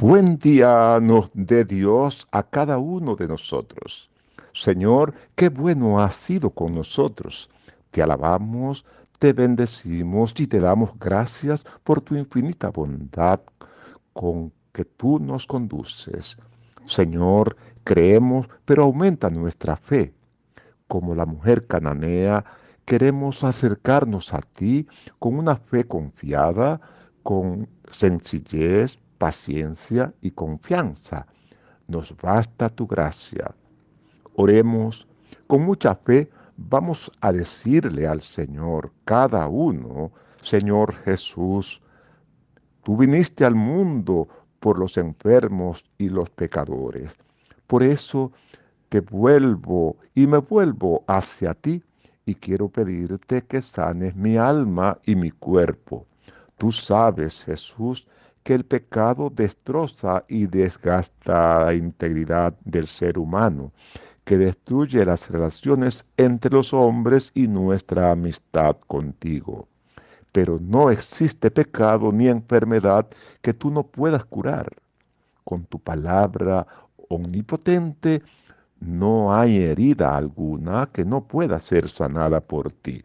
Buen día nos dé Dios a cada uno de nosotros. Señor, qué bueno has sido con nosotros. Te alabamos, te bendecimos y te damos gracias por tu infinita bondad con que tú nos conduces. Señor, creemos, pero aumenta nuestra fe. Como la mujer cananea, queremos acercarnos a ti con una fe confiada, con sencillez, paciencia y confianza. Nos basta tu gracia. Oremos con mucha fe. Vamos a decirle al Señor, cada uno, Señor Jesús, tú viniste al mundo por los enfermos y los pecadores. Por eso te vuelvo y me vuelvo hacia ti y quiero pedirte que sanes mi alma y mi cuerpo. Tú sabes, Jesús, que el pecado destroza y desgasta la integridad del ser humano, que destruye las relaciones entre los hombres y nuestra amistad contigo. Pero no existe pecado ni enfermedad que tú no puedas curar. Con tu palabra omnipotente no hay herida alguna que no pueda ser sanada por ti.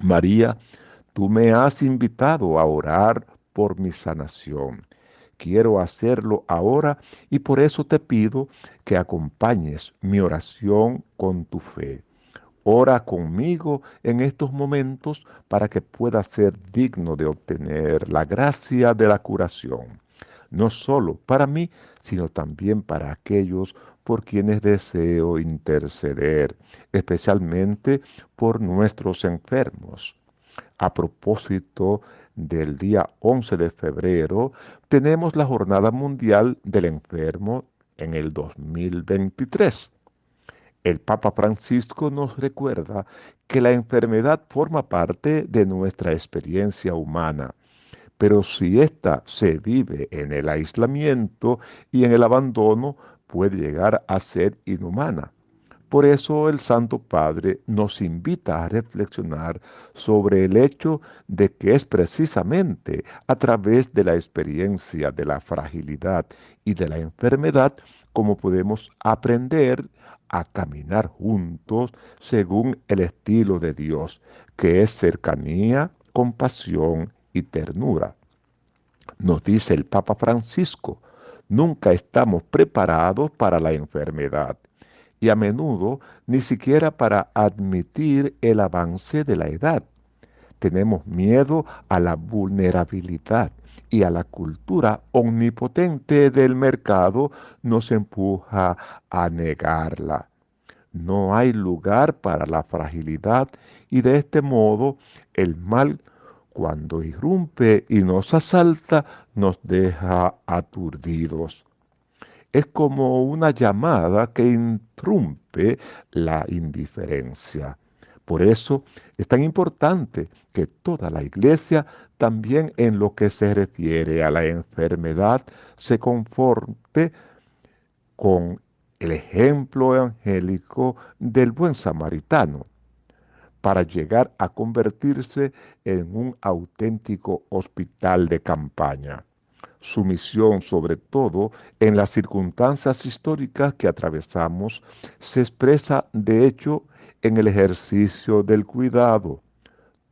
María, tú me has invitado a orar por mi sanación. Quiero hacerlo ahora y por eso te pido que acompañes mi oración con tu fe. Ora conmigo en estos momentos para que pueda ser digno de obtener la gracia de la curación, no solo para mí, sino también para aquellos por quienes deseo interceder, especialmente por nuestros enfermos. A propósito del día 11 de febrero, tenemos la Jornada Mundial del Enfermo en el 2023. El Papa Francisco nos recuerda que la enfermedad forma parte de nuestra experiencia humana, pero si ésta se vive en el aislamiento y en el abandono, puede llegar a ser inhumana. Por eso el Santo Padre nos invita a reflexionar sobre el hecho de que es precisamente a través de la experiencia de la fragilidad y de la enfermedad como podemos aprender a caminar juntos según el estilo de Dios, que es cercanía, compasión y ternura. Nos dice el Papa Francisco, nunca estamos preparados para la enfermedad y a menudo ni siquiera para admitir el avance de la edad. Tenemos miedo a la vulnerabilidad y a la cultura omnipotente del mercado nos empuja a negarla. No hay lugar para la fragilidad y de este modo el mal cuando irrumpe y nos asalta nos deja aturdidos es como una llamada que interrumpe la indiferencia. Por eso es tan importante que toda la iglesia, también en lo que se refiere a la enfermedad, se conforte con el ejemplo evangélico del buen samaritano para llegar a convertirse en un auténtico hospital de campaña. Su misión, sobre todo en las circunstancias históricas que atravesamos, se expresa de hecho en el ejercicio del cuidado.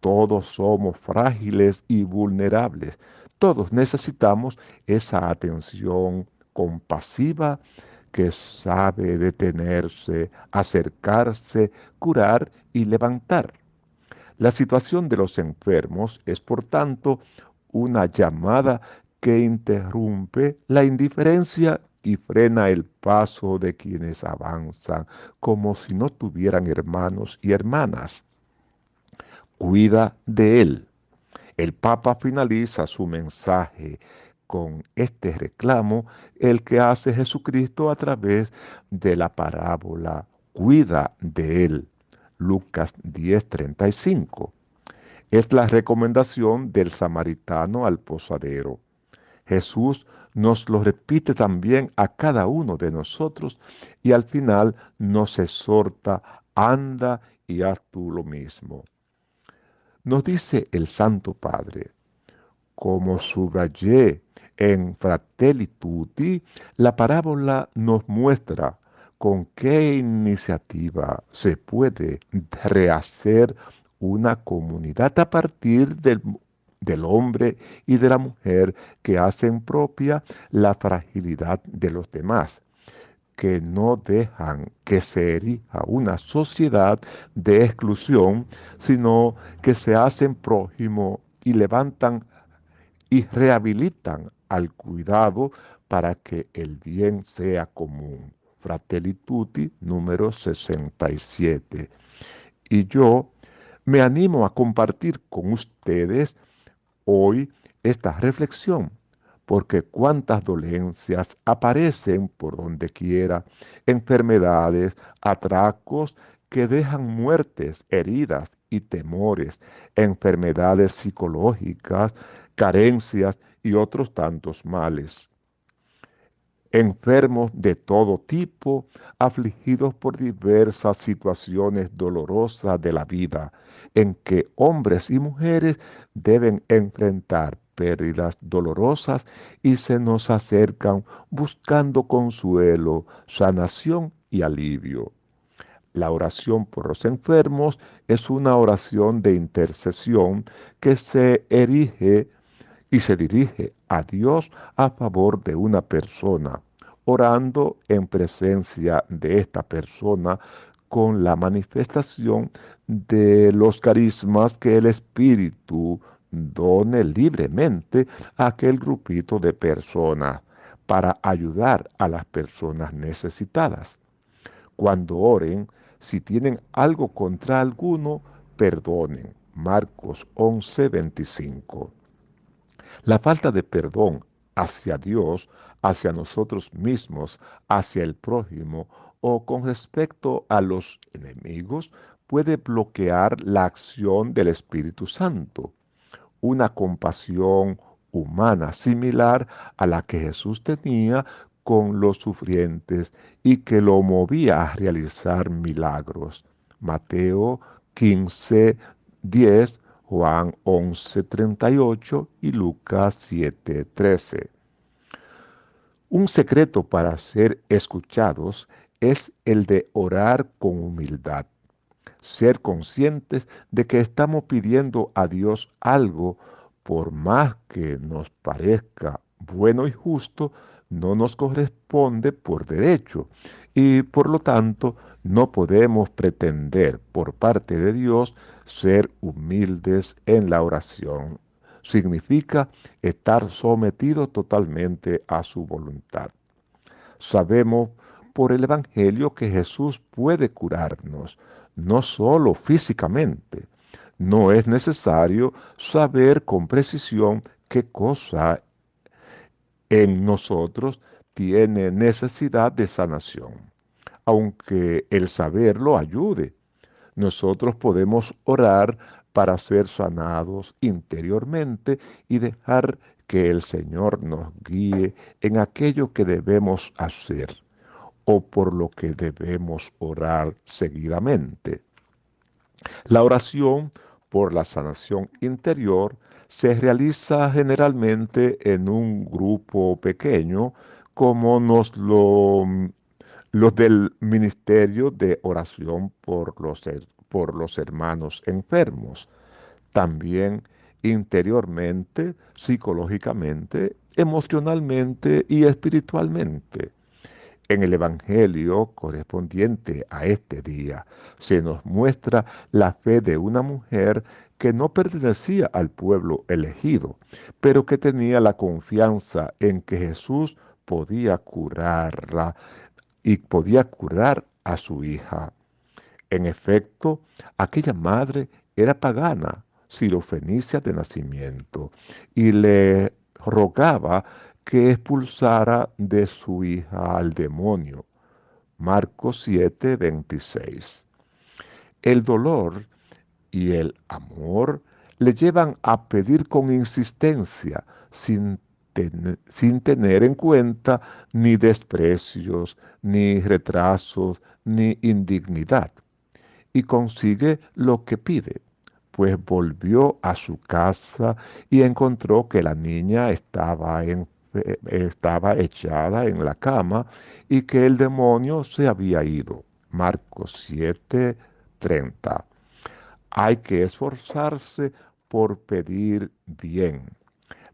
Todos somos frágiles y vulnerables. Todos necesitamos esa atención compasiva que sabe detenerse, acercarse, curar y levantar. La situación de los enfermos es, por tanto, una llamada que interrumpe la indiferencia y frena el paso de quienes avanzan como si no tuvieran hermanos y hermanas. Cuida de él. El Papa finaliza su mensaje con este reclamo, el que hace Jesucristo a través de la parábola. Cuida de él. Lucas 10:35. Es la recomendación del samaritano al posadero. Jesús nos lo repite también a cada uno de nosotros y al final nos exhorta, anda y haz tú lo mismo. Nos dice el Santo Padre, como subrayé En Fratelli Tutti, la parábola nos muestra con qué iniciativa se puede rehacer una comunidad a partir del, del, hombre y de la mujer que hacen propia la fragilidad de los demás, que no dejan que se erija una sociedad de exclusión, sino que se hacen prójimo y levantan y rehabilitan al cuidado para que el bien sea común. Fratelli número 67. Y yo me animo a compartir con ustedes hoy esta reflexión, porque cuántas dolencias aparecen por donde quiera, enfermedades, atracos que dejan muertes, heridas y temores, enfermedades psicológicas, carencias y otros tantos males. Enfermos de todo tipo, afligidos por diversas situaciones dolorosas de la vida, en que hombres y mujeres deben enfrentar pérdidas dolorosas y se nos acercan buscando consuelo, sanación y alivio. La oración por los enfermos es una oración de intercesión que se erige y se dirige a Dios a favor de una persona, orando en presencia de esta persona con la manifestación de los carismas que el Espíritu done libremente a aquel grupito de personas para ayudar a las personas necesitadas. Cuando oren, si tienen algo contra alguno, perdonen. Marcos 11, 25. La falta de perdón hacia Dios, hacia nosotros mismos, hacia el prójimo o con respecto a los enemigos puede bloquear la acción del Espíritu Santo. Una compasión humana similar a la que Jesús tenía con los sufrientes y que lo movía a realizar milagros. Mateo 15, 10 Juan 11:38 y Lucas 7:13. Un secreto para ser escuchados es el de orar con humildad, ser conscientes de que estamos pidiendo a Dios algo, por más que nos parezca bueno y justo, no nos corresponde por derecho y por lo tanto no podemos pretender por parte de Dios ser humildes en la oración. Significa estar sometido totalmente a su voluntad. Sabemos por el Evangelio que Jesús puede curarnos, no solo físicamente. No es necesario saber con precisión qué cosa en nosotros tiene necesidad de sanación, aunque el saberlo ayude. Nosotros podemos orar para ser sanados interiormente y dejar que el Señor nos guíe en aquello que debemos hacer o por lo que debemos orar seguidamente. La oración por la sanación interior se realiza generalmente en un grupo pequeño, como nos lo los del ministerio de oración por los, por los hermanos enfermos. También interiormente, psicológicamente, emocionalmente y espiritualmente. En el Evangelio correspondiente a este día se nos muestra la fe de una mujer que no pertenecía al pueblo elegido, pero que tenía la confianza en que Jesús podía curarla y podía curar a su hija. En efecto, aquella madre era pagana, sirofenicia de nacimiento, y le rogaba que expulsara de su hija al demonio. Marcos 7, 26. El dolor y el amor le llevan a pedir con insistencia, sin, sin tener en cuenta ni desprecios, ni retrasos, ni indignidad. Y consigue lo que pide pues volvió a su casa y encontró que la niña estaba en estaba echada en la cama y que el demonio se había ido. Marcos 7, 30. Hay que esforzarse por pedir bien.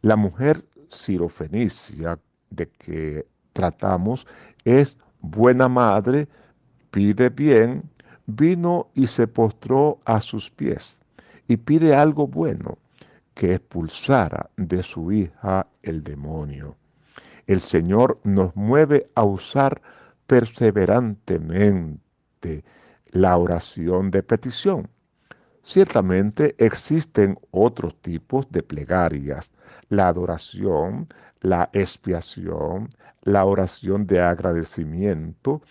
La mujer sirofenicia de que tratamos es buena madre, pide bien, vino y se postró a sus pies y pide algo bueno, que expulsara de su hija el demonio. El Señor nos mueve a usar perseverantemente la oración de petición. Ciertamente existen otros tipos de plegarias, la adoración, la expiación, la oración de agradecimiento,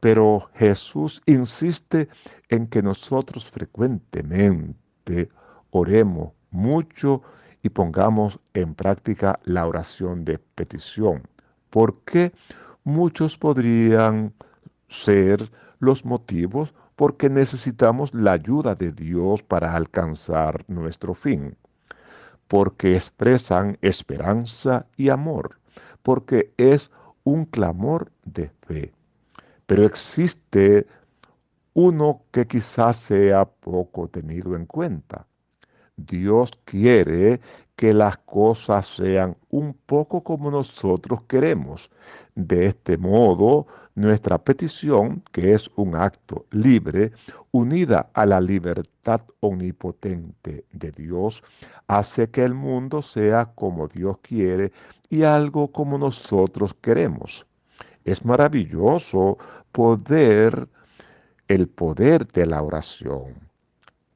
pero Jesús insiste en que nosotros frecuentemente oremos mucho y pongamos en práctica la oración de petición, porque muchos podrían ser los motivos porque necesitamos la ayuda de Dios para alcanzar nuestro fin, porque expresan esperanza y amor, porque es un clamor de fe. Pero existe uno que quizás sea poco tenido en cuenta. Dios quiere que las cosas sean un poco como nosotros queremos. De este modo, nuestra petición, que es un acto libre, unida a la libertad omnipotente de Dios, hace que el mundo sea como Dios quiere y algo como nosotros queremos. Es maravilloso poder, el poder de la oración.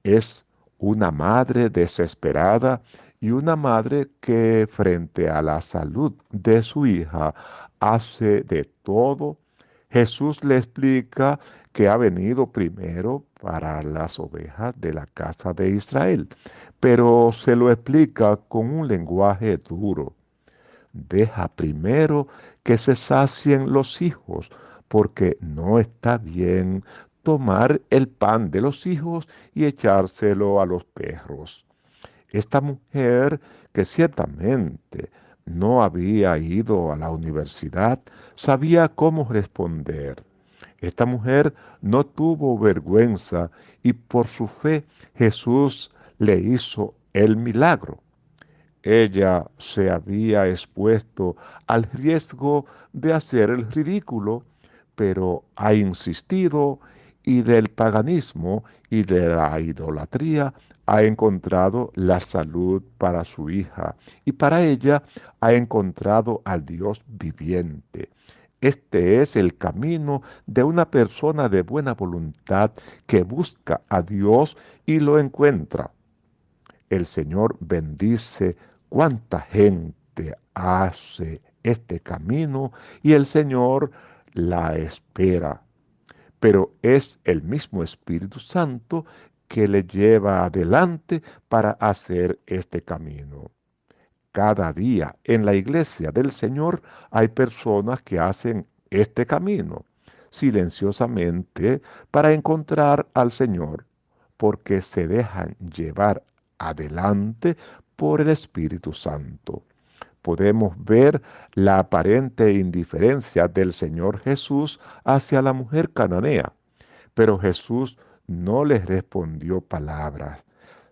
Es una madre desesperada y una madre que frente a la salud de su hija hace de todo. Jesús le explica que ha venido primero para las ovejas de la casa de Israel, pero se lo explica con un lenguaje duro. Deja primero que se sacien los hijos, porque no está bien tomar el pan de los hijos y echárselo a los perros. Esta mujer, que ciertamente no había ido a la universidad, sabía cómo responder. Esta mujer no tuvo vergüenza y por su fe Jesús le hizo el milagro. Ella se había expuesto al riesgo de hacer el ridículo, pero ha insistido y del paganismo y de la idolatría ha encontrado la salud para su hija y para ella ha encontrado al Dios viviente. Este es el camino de una persona de buena voluntad que busca a Dios y lo encuentra. El Señor bendice cuánta gente hace este camino y el Señor la espera. Pero es el mismo Espíritu Santo que le lleva adelante para hacer este camino. Cada día en la iglesia del Señor hay personas que hacen este camino silenciosamente para encontrar al Señor, porque se dejan llevar adelante por el Espíritu Santo. Podemos ver la aparente indiferencia del Señor Jesús hacia la mujer cananea, pero Jesús no le respondió palabras.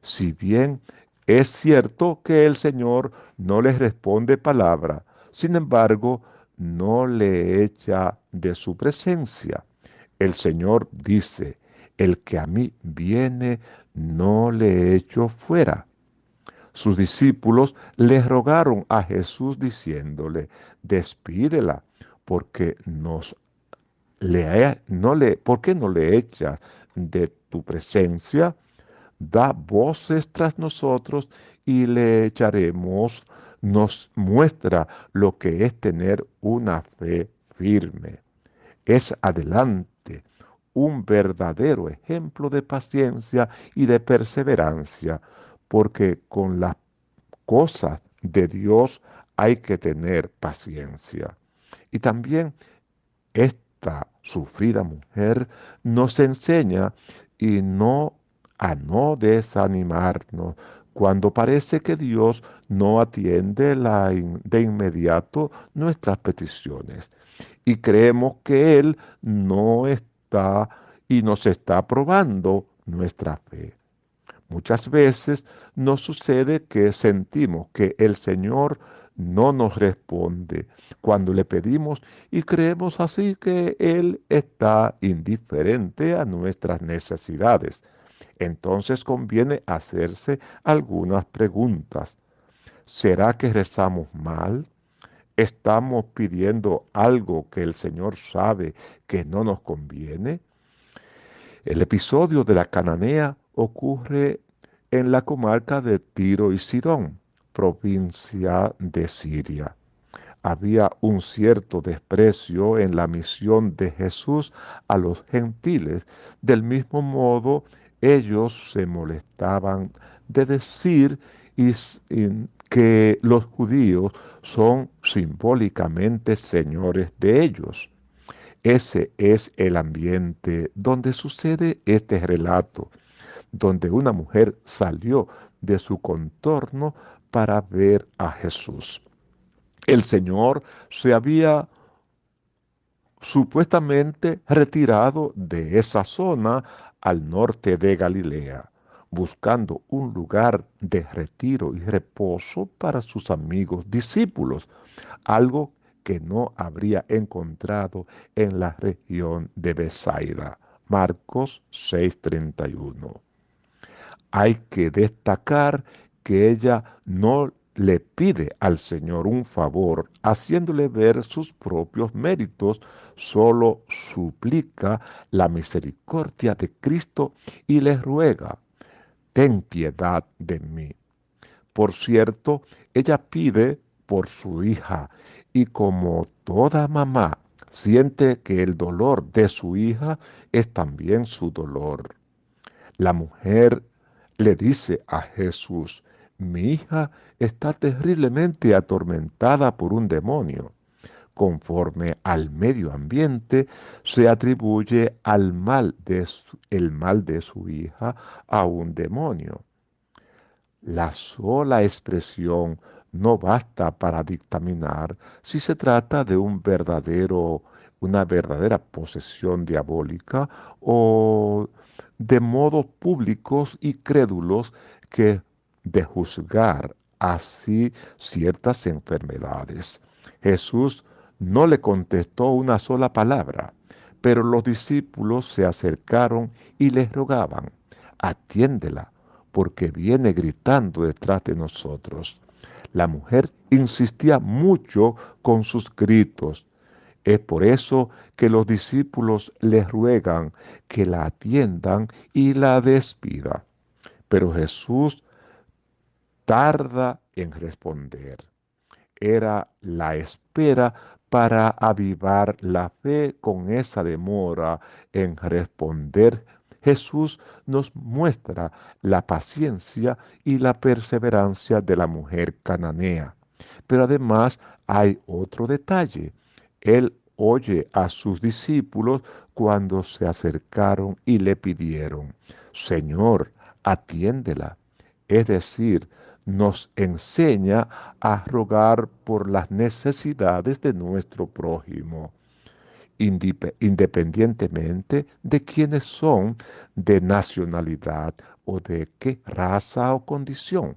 Si bien es cierto que el Señor no le responde palabra, sin embargo, no le echa de su presencia. El Señor dice, el que a mí viene, no le echo fuera. Sus discípulos le rogaron a Jesús diciéndole, despídela, porque nos le, no le, ¿por qué no le echas de tu presencia? Da voces tras nosotros y le echaremos, nos muestra lo que es tener una fe firme. Es adelante un verdadero ejemplo de paciencia y de perseverancia porque con las cosas de Dios hay que tener paciencia. Y también esta sufrida mujer nos enseña y no a no desanimarnos cuando parece que Dios no atiende de inmediato nuestras peticiones y creemos que Él no está y nos está probando nuestra fe. Muchas veces nos sucede que sentimos que el Señor no nos responde cuando le pedimos y creemos así que Él está indiferente a nuestras necesidades. Entonces conviene hacerse algunas preguntas. ¿Será que rezamos mal? ¿Estamos pidiendo algo que el Señor sabe que no nos conviene? El episodio de la cananea ocurre en la comarca de Tiro y Sidón, provincia de Siria. Había un cierto desprecio en la misión de Jesús a los gentiles. Del mismo modo, ellos se molestaban de decir que los judíos son simbólicamente señores de ellos. Ese es el ambiente donde sucede este relato, donde una mujer salió de su contorno para ver a Jesús. El Señor se había supuestamente retirado de esa zona al norte de Galilea, buscando un lugar de retiro y reposo para sus amigos discípulos, algo que no habría encontrado en la región de Besaida. Marcos 6:31. Hay que destacar que ella no le pide al Señor un favor haciéndole ver sus propios méritos, solo suplica la misericordia de Cristo y le ruega, ten piedad de mí. Por cierto, ella pide por su hija y como toda mamá siente que el dolor de su hija es también su dolor. La mujer le dice a Jesús, mi hija está terriblemente atormentada por un demonio. Conforme al medio ambiente, se atribuye al mal de el mal de su hija a un demonio. La sola expresión no basta para dictaminar si se trata de un verdadero, una verdadera posesión diabólica o de modos públicos y crédulos que de juzgar así ciertas enfermedades. Jesús no le contestó una sola palabra, pero los discípulos se acercaron y le rogaban, atiéndela, porque viene gritando detrás de nosotros. La mujer insistía mucho con sus gritos. Es por eso que los discípulos le ruegan que la atiendan y la despida. Pero Jesús tarda en responder. Era la espera para avivar la fe con esa demora en responder Jesús nos muestra la paciencia y la perseverancia de la mujer cananea. Pero además hay otro detalle. Él oye a sus discípulos cuando se acercaron y le pidieron, Señor, atiéndela. Es decir, nos enseña a rogar por las necesidades de nuestro prójimo independientemente de quiénes son, de nacionalidad o de qué raza o condición.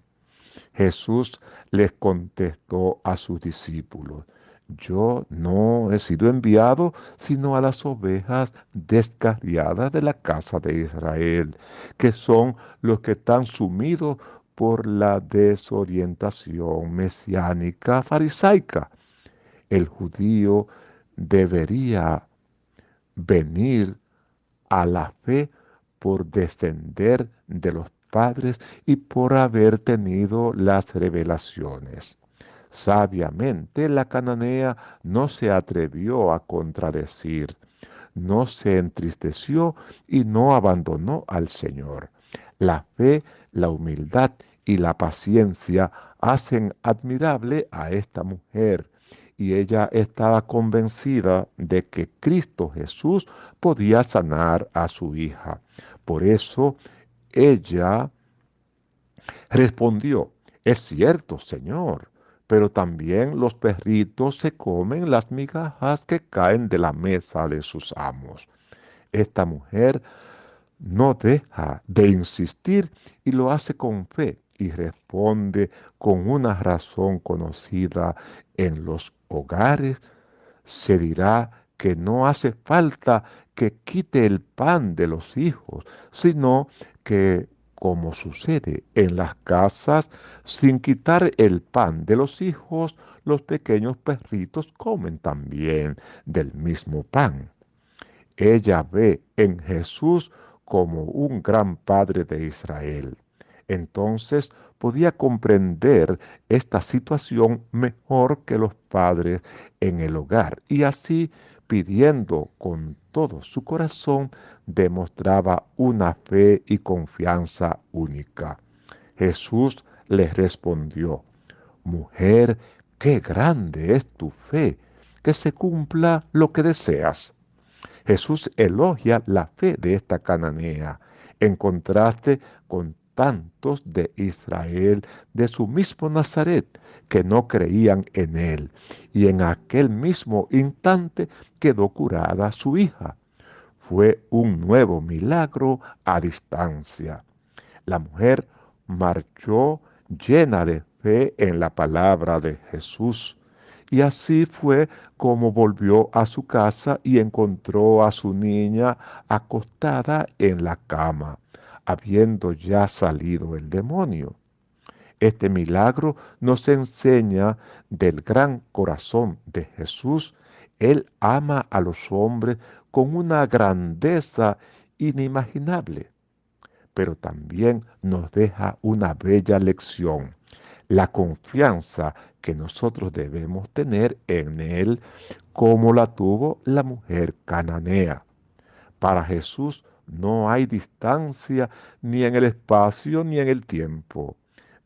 Jesús les contestó a sus discípulos, yo no he sido enviado sino a las ovejas descarriadas de la casa de Israel, que son los que están sumidos por la desorientación mesiánica farisaica. El judío debería venir a la fe por descender de los padres y por haber tenido las revelaciones. Sabiamente la cananea no se atrevió a contradecir, no se entristeció y no abandonó al Señor. La fe, la humildad y la paciencia hacen admirable a esta mujer y ella estaba convencida de que Cristo Jesús podía sanar a su hija. Por eso ella Respondió, es cierto, Señor, pero también los perritos se comen las migajas que caen de la mesa de sus amos. Esta mujer no deja de insistir y lo hace con fe y responde con una razón conocida en los hogares. Se dirá que no hace falta que quite el pan de los hijos, sino que como sucede en las casas, sin quitar el pan de los hijos, los pequeños perritos comen también del mismo pan. Ella ve en Jesús como un gran padre de Israel. Entonces podía comprender esta situación mejor que los padres en el hogar y así pidiendo con todo su corazón, demostraba una fe y confianza única. Jesús le respondió, Mujer, qué grande es tu fe, que se cumpla lo que deseas. Jesús elogia la fe de esta cananea, en contraste con tantos de Israel de su mismo Nazaret que no creían en él. Y en aquel mismo instante quedó curada su hija. Fue un nuevo milagro a distancia. La mujer marchó llena de fe en la palabra de Jesús. Y así fue como volvió a su casa y encontró a su niña acostada en la cama habiendo ya salido el demonio. Este milagro nos enseña del gran corazón de Jesús. Él ama a los hombres con una grandeza inimaginable, pero también nos deja una bella lección, la confianza que nosotros debemos tener en Él como la tuvo la mujer cananea. Para Jesús no hay distancia ni en el espacio ni en el tiempo.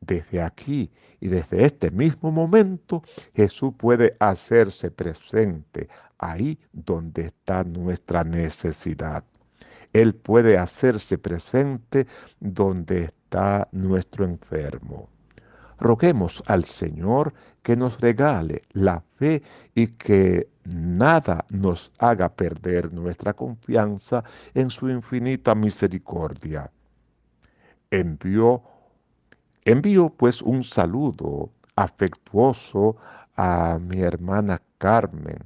Desde aquí y desde este mismo momento Jesús puede hacerse presente ahí donde está nuestra necesidad. Él puede hacerse presente donde está nuestro enfermo. Roguemos al Señor que nos regale la fe y que nada nos haga perder nuestra confianza en su infinita misericordia. Envió, envío pues un saludo afectuoso a mi hermana Carmen,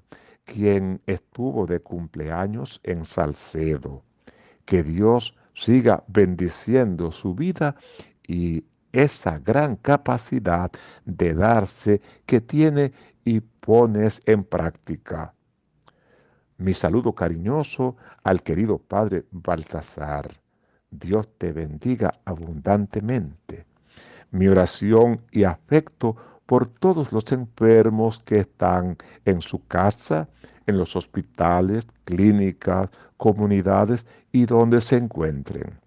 quien estuvo de cumpleaños en Salcedo. Que Dios siga bendiciendo su vida y esa gran capacidad de darse que tiene y pones en práctica. Mi saludo cariñoso al querido Padre Baltasar. Dios te bendiga abundantemente. Mi oración y afecto por todos los enfermos que están en su casa, en los hospitales, clínicas, comunidades y donde se encuentren.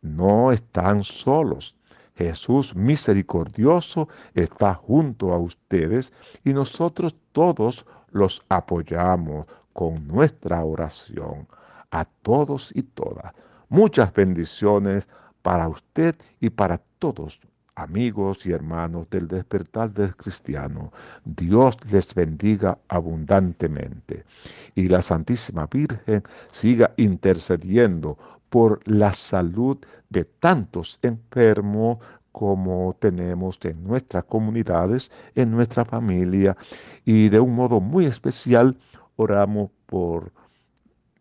No están solos Jesús misericordioso está junto a ustedes y nosotros todos los apoyamos con nuestra oración. A todos y todas. Muchas bendiciones para usted y para todos amigos y hermanos del despertar del cristiano. Dios les bendiga abundantemente. Y la Santísima Virgen siga intercediendo por la salud de tantos enfermos como tenemos en nuestras comunidades, en nuestra familia. Y de un modo muy especial oramos por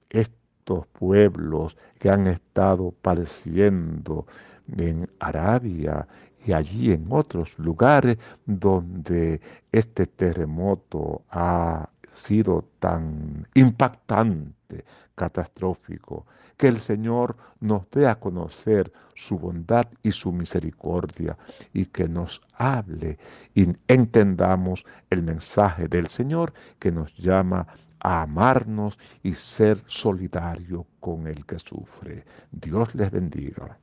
estos pueblos que han estado padeciendo en Arabia y allí en otros lugares donde este terremoto ha sido tan impactante, catastrófico, que el Señor nos dé a conocer su bondad y su misericordia y que nos hable y entendamos el mensaje del Señor que nos llama a amarnos y ser solidario con el que sufre. Dios les bendiga.